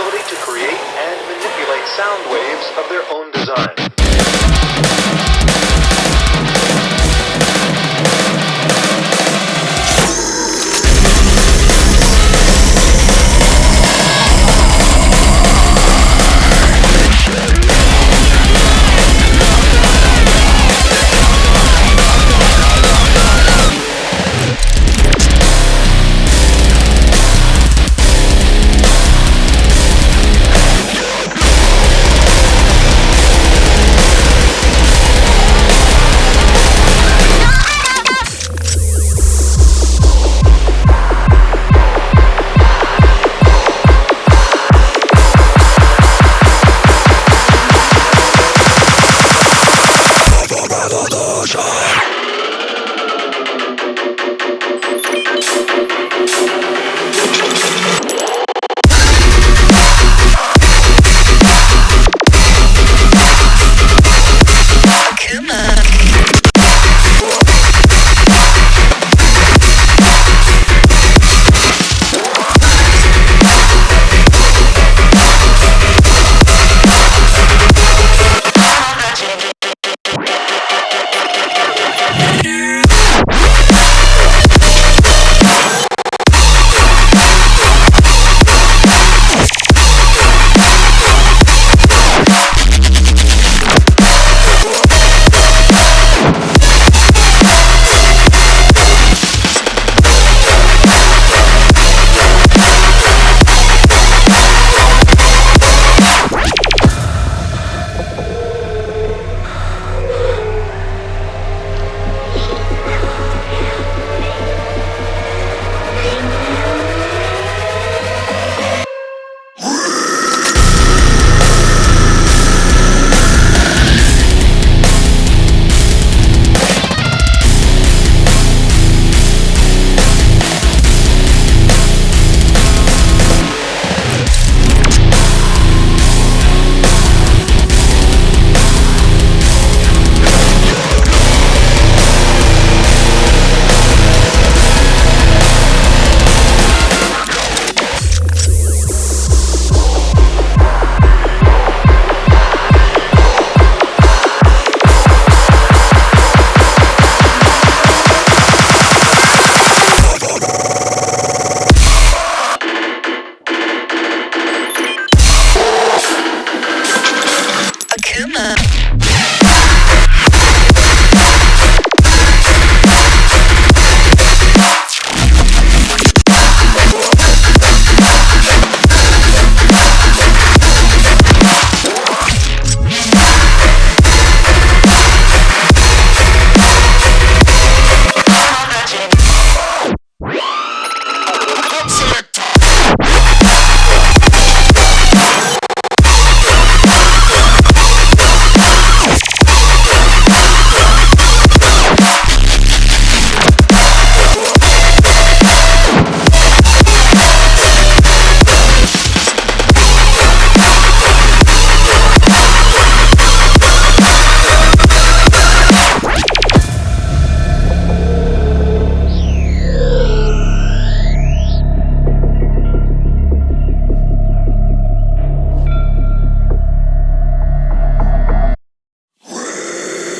ability to create and manipulate sound waves of their own design. love.